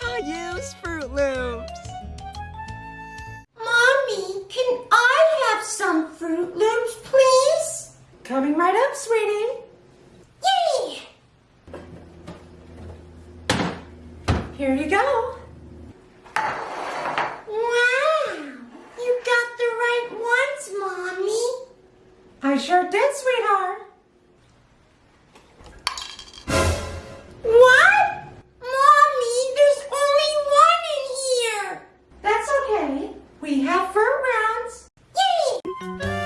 Caillou's Froot Loops. Mommy, can I have some Froot Loops, please? Coming right up, sweetie. Yay! Here you go. Wow! You got the right ones, Mommy. I sure did, sweetheart. we have fur rounds. Yay!